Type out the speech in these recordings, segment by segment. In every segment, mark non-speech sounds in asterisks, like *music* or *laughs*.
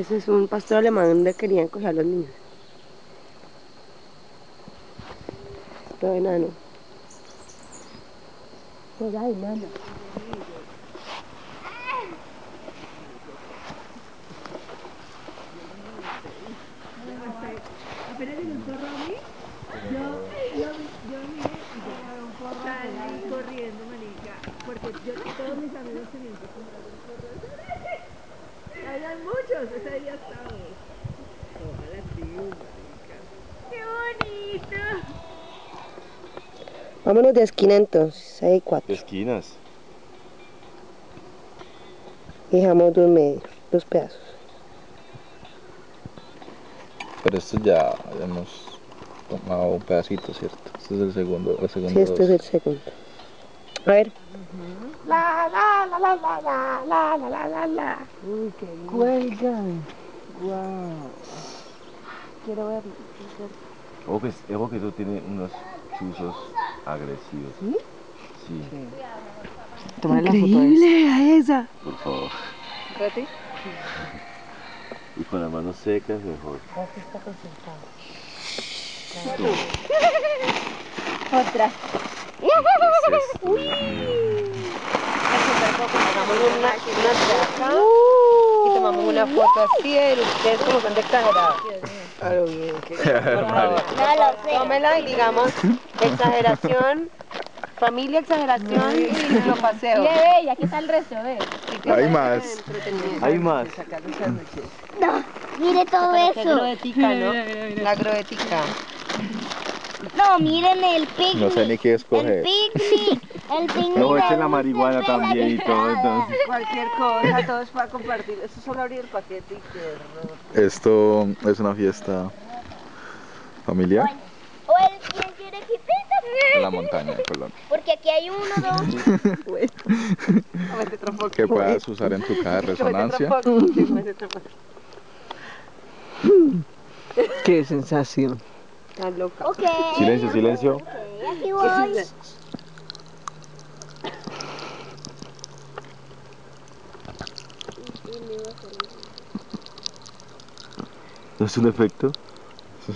Ese es un pastor alemán donde querían coger a los niños. Todo enano. Juega enano. Apenas llegó el zorro a mí, yo, yo, yo miré y yo salí corriendo, manica, porque yo, todos mis amigos tenían que comprar un zorro. Habían ese día estábamos. Ojalá sí, marica. ¡Qué bonito! Vámonos de esquina entonces. Hay cuatro. Esquinas. Y dejamos dos medios, dos pedazos. Pero esto ya hemos tomado un pedacito, ¿cierto? Este es el segundo, el segundo Sí, este es el segundo. A ver. La, la, la, la, la, la, la, la, la, la. Uy, qué lindo. Cuelgan. Wow. Quiero verlo. Ojo que, ojo que eso tiene unos chuzos agresivos. ¿Sí? Sí, Tómale la foto Increíble a esa. por favor. ¿Reti? Y con las manos secas mejor. Aquí está concentrado. Otra. Hagamos una, una acá y tomamos una foto así de ustedes como son de exagerados. No lo. Tómela y digamos exageración, familia, exageración y yo paseo. Mire, ve, y aquí está el resto, ve. Hay más. Hay más. No, mire todo eso. groética, ¿no? La groética. No, miren el picnic. No sé ni qué El escoger. picnic. El picnic. Luego de echen la marihuana también y todo, entonces. Cualquier cosa, todo es para compartir. Eso es solo abrir el paquete y que Esto es una fiesta familiar O el quien quiere en la montaña de Colombia. Porque aquí hay uno, dos. *laughs* Que puedas usar en tu caja de resonancia. *laughs* Qué sensación. Tan loca. Silencio, silencio. Aquí voy. ¿No es un efecto? *laughs*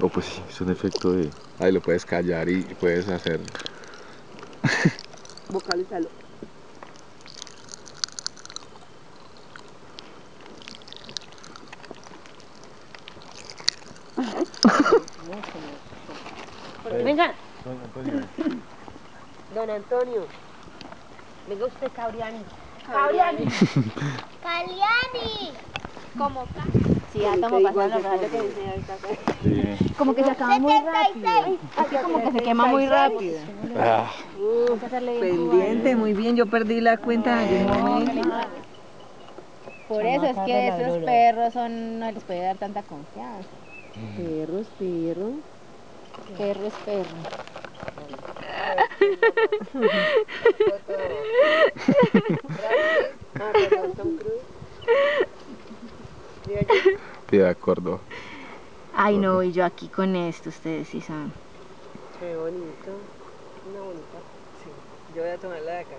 O pues sí, es un efecto de... Ahí lo puedes callar y puedes hacer. *laughs* Vocalízalo. *laughs* Venga, don Antonio. Venga usted, Cabriani. Cabriani. Caliani. Como Sí, ya estamos pasando los rayos que dice ahorita. Sí. Como que se acaba muy rápido. Así como que se quema muy rápido. Ah, Pendiente, muy bien. Yo perdí la cuenta en algún momento. Por eso es que esos perros son, no les puede dar tanta confianza. Perros, perro. Perro *laughs* *laughs* es de acuerdo. Ay, no, y yo aquí con esto, ustedes sí saben. Qué bonito. Una bonita. Yo voy a tomar la de acá.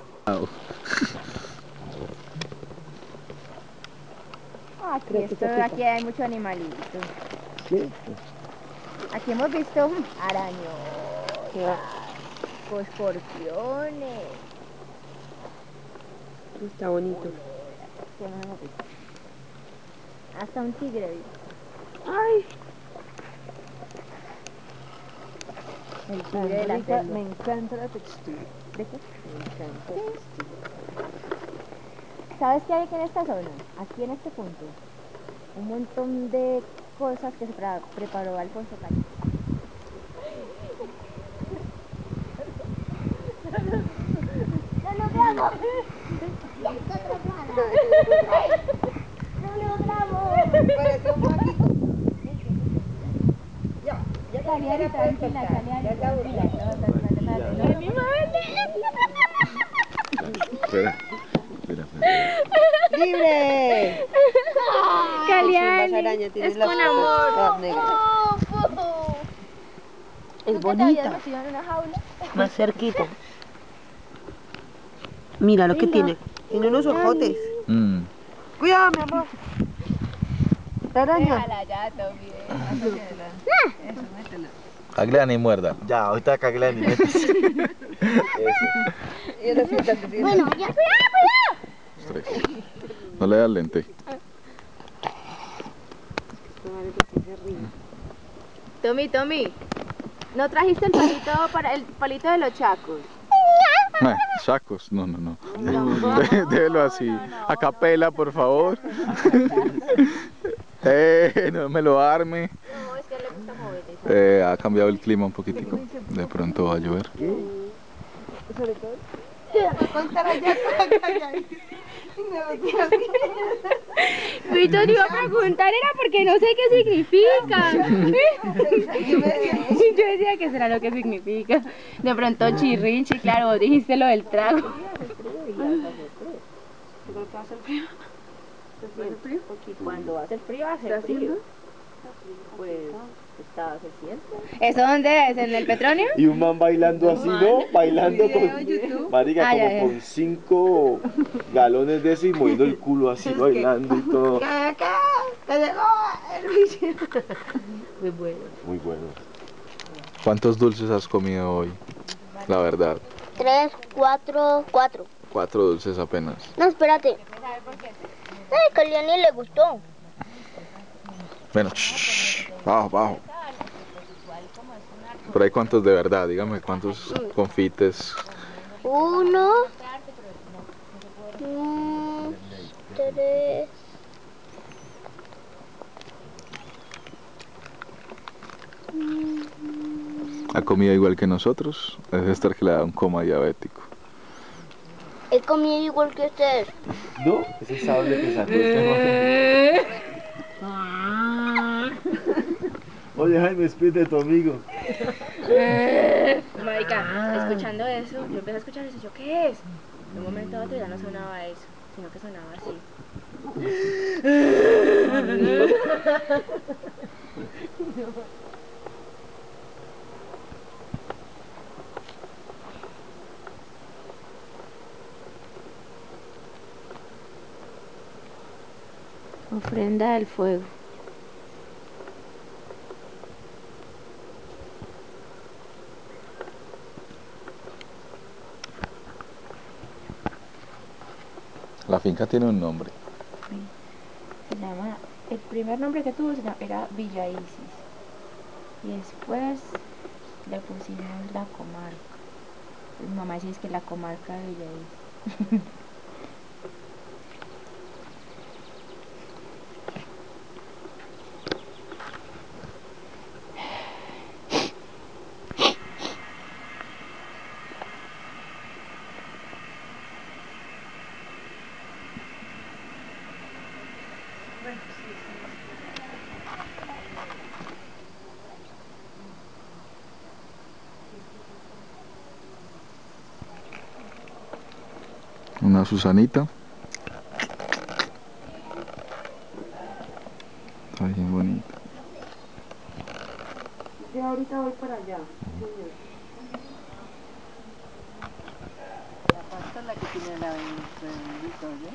Aquí, Creo que esto, aquí hay mucho animalito. Aquí hemos visto arañotas, escorpiones. Está bonito. ¿Qué más hemos visto? Hasta un tigre. vi. Ay, El tigre de la selva. me encanta la textura. ¿De qué? Me encanta la textura. ¿Sabes qué hay aquí en esta zona? Aquí en este punto. Un montón de cosas que se pre- preparó Alfonso Calle. *laughs* ¡No logramos! *laughs* parece lo grabo. Yo, yo también la tranquila, Ya está Espera, espera, espera. ¡Libre! Caliani, es con amor. Es bonita. Más cerquita. Mira lo que tiene. Tiene unos ojotes. Mm. Cuidado, mi amor. La araña. Déjala ya, Tommy. Eso, métela. Aglean y muerda. Ya, ahorita cagué ni metes. Eso. Y ahora siéntate, siéntate. Bueno, ya, cuidado, cuidado. Tres. No le das lente. Tommy, Tommy. ¿No trajiste el palito para el palito de los chacos? Ah, Chacos, no, no, no. Dé- Déjelo así. A capela, por favor. Eh, *laughs* no me lo arme. No, es que le gusta mover eso. Eh, ha cambiado el clima un poquitico. De pronto va a llover. Víctor iba a preguntar, era porque no sé qué significa. *laughs* Y *laughs* yo decía que será lo que significa. De pronto chirrinchi, claro, dijiste lo del trago. Porque cuando hace frío, hace frío. Pues está, se siente. ¿Eso dónde es? ¿En el Petronio? Y un man bailando así, ¿no? Bailando con. Marica, Ah, como con cinco galones de eso y moviendo el culo así, bailando y todo. *laughs* Bicho. Muy bueno. Muy bueno. ¿Cuántos dulces has comido hoy? La verdad. Tres, cuatro, cuatro. Cuatro dulces apenas. No, espérate. Ay, que a le gustó. Bueno, shh, bajo, bajo. Por ahí cuántos de verdad, dígame cuántos confites. Uno, dos, tres. Ha comido igual que nosotros. Debe estar que le da un coma diabético. He comido igual que ustedes. ¿No? Ese sable que sacó este. *laughs* Oye, Jaime, despide de tu amigo. *laughs* Marica, escuchando eso, yo empecé a escuchar eso, ¿yo qué es? De un momento a otro ya no sonaba eso, sino que sonaba así. *laughs* Ofrenda del fuego. La finca tiene un nombre. Se llama, el primer nombre que tuvo era Villa Isis. Y después le pusimos la comarca. Mi mamá dice que la comarca de Villa Isis. *laughs* Una Susanita. Está bien bonita. Yo ahorita voy para allá. La pasta es la que tiene la bendita, ¿oye?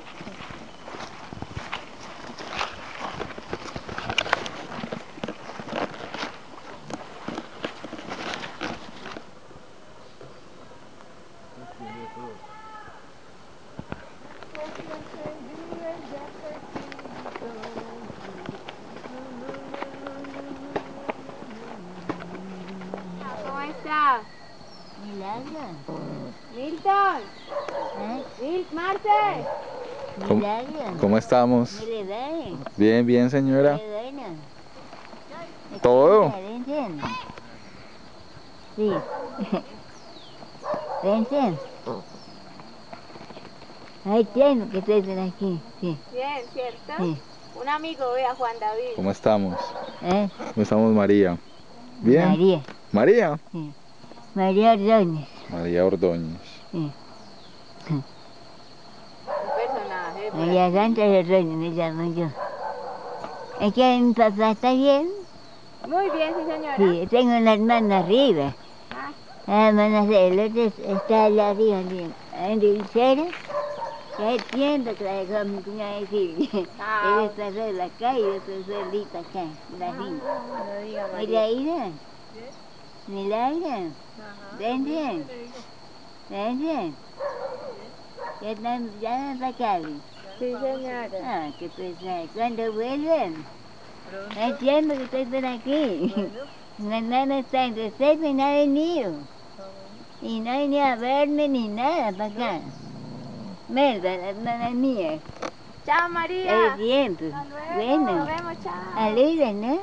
¿Cómo está? Milton. Mil, Marce. ¿Cómo, cómo estamos? Bien, bien, señora. Todo. Sí. Vente. Ay, tiene que estar aquí. Sí. Bien, ¿cierto? Sí. Un amigo, vea, Juan David. ¿Cómo estamos? ¿Eh? ¿Cómo estamos, María? Bien. María. María. María Ordóñez. María Ordóñez. Sí. Ordóñez me llamo yo. Es que mi papá está bien. Muy bien, sí, señora. Sí, tengo una hermana arriba. La hermana de otro está allá arriba, bien. En Rivichera. Que entiendo que la dejó mi cuñada decir. Chao. Ella está sola acá y yo estoy solita acá, la finca. No diga Mira, María. Ira. Milagro. Ven bien. Ven bien. Ya están, ya está Cali. Sí, señora. Ah, qué pesado. ¿Cuándo vuelven? No tiempo que estoy por aquí. La nana está en receso y no ha venido. Y no ha venido a verme ni nada para acá. Melba, la hermana mía. Chao, Es María. tiempo. Hasta luego. Bueno, Nos vemos, chao. saludos, ¿no?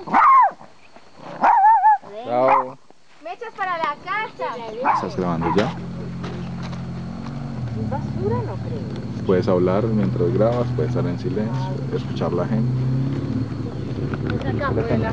Chao. Mechas para la casa. ¿Estás grabando ya? ¿Es basura? No creo. Puedes hablar mientras grabas, puedes estar en silencio, escuchar la gente. Increíble.